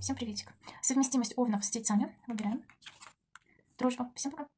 Всем приветик. Совместимость овнов с тельцами. Выбираем. Дружба. Всем пока.